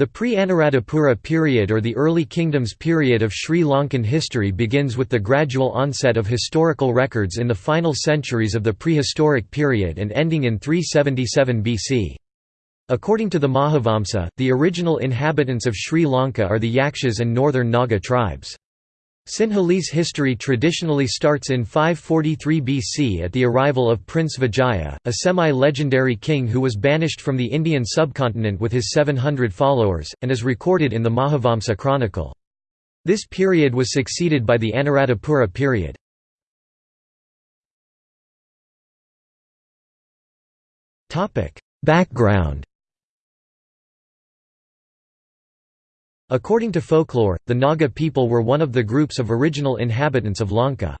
The pre-Anuradhapura period or the early kingdoms period of Sri Lankan history begins with the gradual onset of historical records in the final centuries of the prehistoric period and ending in 377 BC. According to the Mahavamsa, the original inhabitants of Sri Lanka are the Yakshas and northern Naga tribes. Sinhalese history traditionally starts in 543 BC at the arrival of Prince Vijaya, a semi-legendary king who was banished from the Indian subcontinent with his 700 followers, and is recorded in the Mahavamsa chronicle. This period was succeeded by the Anuradhapura period. Background According to folklore, the Naga people were one of the groups of original inhabitants of Lanka.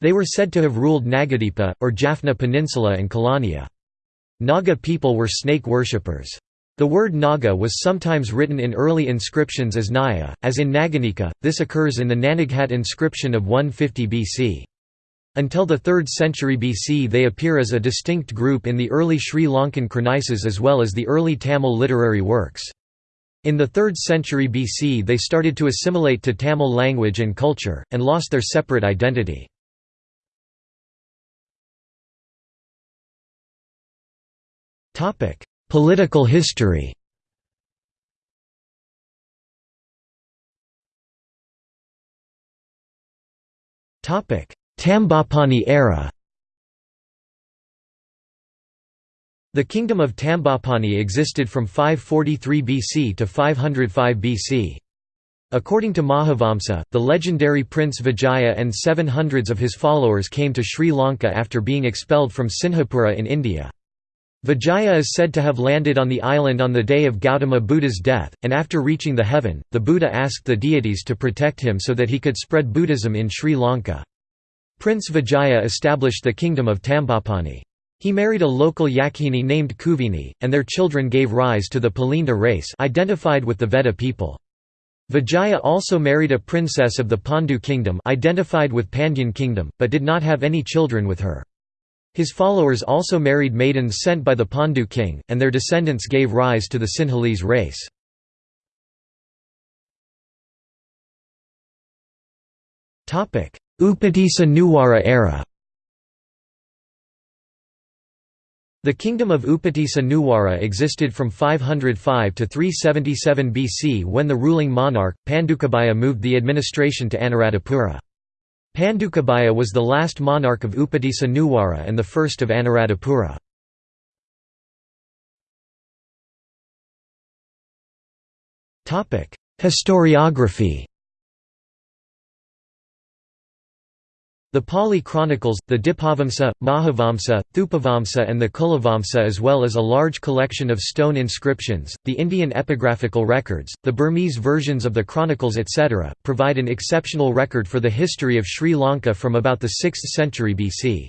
They were said to have ruled Nagadipa, or Jaffna Peninsula and Kelaniya. Naga people were snake worshippers. The word Naga was sometimes written in early inscriptions as Naya, as in Naganika, this occurs in the Nanaghat inscription of 150 BC. Until the 3rd century BC they appear as a distinct group in the early Sri Lankan Chronicles as well as the early Tamil literary works. In the 3rd century BC they started to assimilate to Tamil language and culture, and lost their separate identity. Political history Tambapani era The kingdom of Tambapani existed from 543 BC to 505 BC. According to Mahavamsa, the legendary Prince Vijaya and seven hundreds of his followers came to Sri Lanka after being expelled from Sinhapura in India. Vijaya is said to have landed on the island on the day of Gautama Buddha's death, and after reaching the heaven, the Buddha asked the deities to protect him so that he could spread Buddhism in Sri Lanka. Prince Vijaya established the kingdom of Tambapani. He married a local Yakini named Kuveni, and their children gave rise to the Pulinda race identified with the Vedda people. Vijaya also married a princess of the Pandu kingdom identified with Pandyan kingdom, but did not have any children with her. His followers also married maidens sent by the Pandu king, and their descendants gave rise to the Sinhalese race. Upatissa Nuwara era The kingdom of Upatissa Nuwara existed from 505 to 377 BC when the ruling monarch, Pandukabhaya moved the administration to Anuradhapura. Pandukabhaya was the last monarch of Upatissa Nuwara and the first of Anuradhapura. Historiography The Pali chronicles, the Dipavamsa, Mahavamsa, Thupavamsa and the Kulavamsa as well as a large collection of stone inscriptions, the Indian epigraphical records, the Burmese versions of the chronicles etc., provide an exceptional record for the history of Sri Lanka from about the 6th century BC.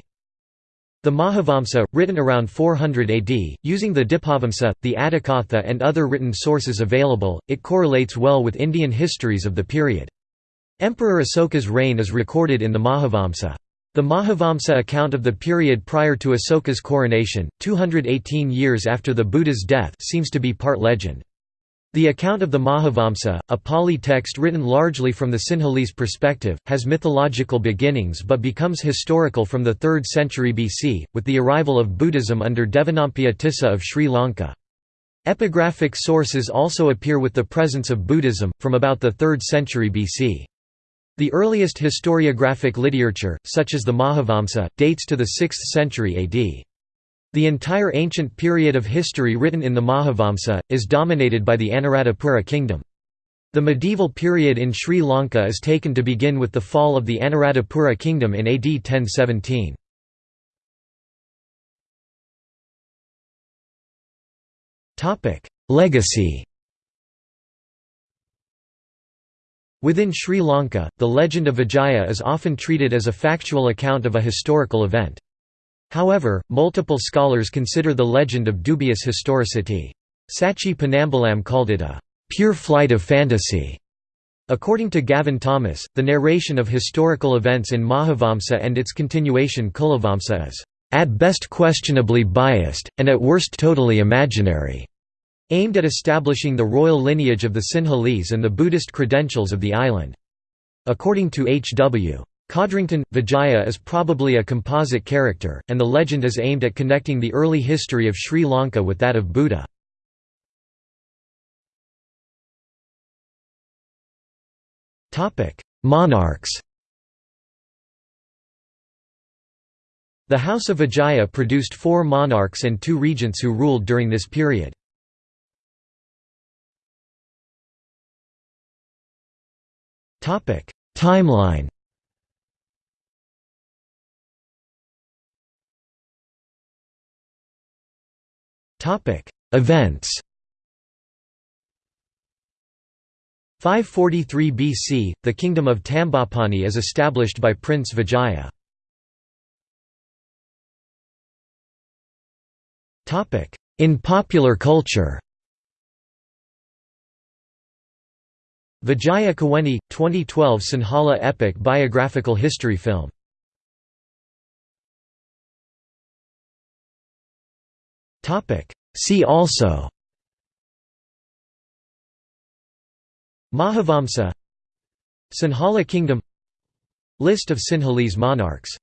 The Mahavamsa, written around 400 AD, using the Dipavamsa, the Atthakatha and other written sources available, it correlates well with Indian histories of the period. Emperor Asoka's reign is recorded in the Mahavamsa. The Mahavamsa account of the period prior to Asoka's coronation, 218 years after the Buddha's death seems to be part legend. The account of the Mahavamsa, a Pali text written largely from the Sinhalese perspective, has mythological beginnings but becomes historical from the 3rd century BC, with the arrival of Buddhism under Devanampiya Tissa of Sri Lanka. Epigraphic sources also appear with the presence of Buddhism, from about the 3rd century BC. The earliest historiographic literature, such as the Mahavamsa, dates to the 6th century AD. The entire ancient period of history written in the Mahavamsa, is dominated by the Anuradhapura kingdom. The medieval period in Sri Lanka is taken to begin with the fall of the Anuradhapura kingdom in AD 1017. Legacy Within Sri Lanka, the legend of Vijaya is often treated as a factual account of a historical event. However, multiple scholars consider the legend of dubious historicity. Sachi Panambalam called it a pure flight of fantasy. According to Gavin Thomas, the narration of historical events in Mahavamsa and its continuation Kulavamsa is, "...at best questionably biased, and at worst totally imaginary." Aimed at establishing the royal lineage of the Sinhalese and the Buddhist credentials of the island. According to H.W. Codrington, Vijaya is probably a composite character, and the legend is aimed at connecting the early history of Sri Lanka with that of Buddha. Monarchs The House of Vijaya produced four monarchs and two regents who ruled during this period. Timeline. Topic. Events. 543 BC, the kingdom of Tambapani is established by Prince Vijaya. In popular culture Vijaya Kuveni, 2012 Sinhala epic biographical history film. See also Mahavamsa Sinhala kingdom List of Sinhalese monarchs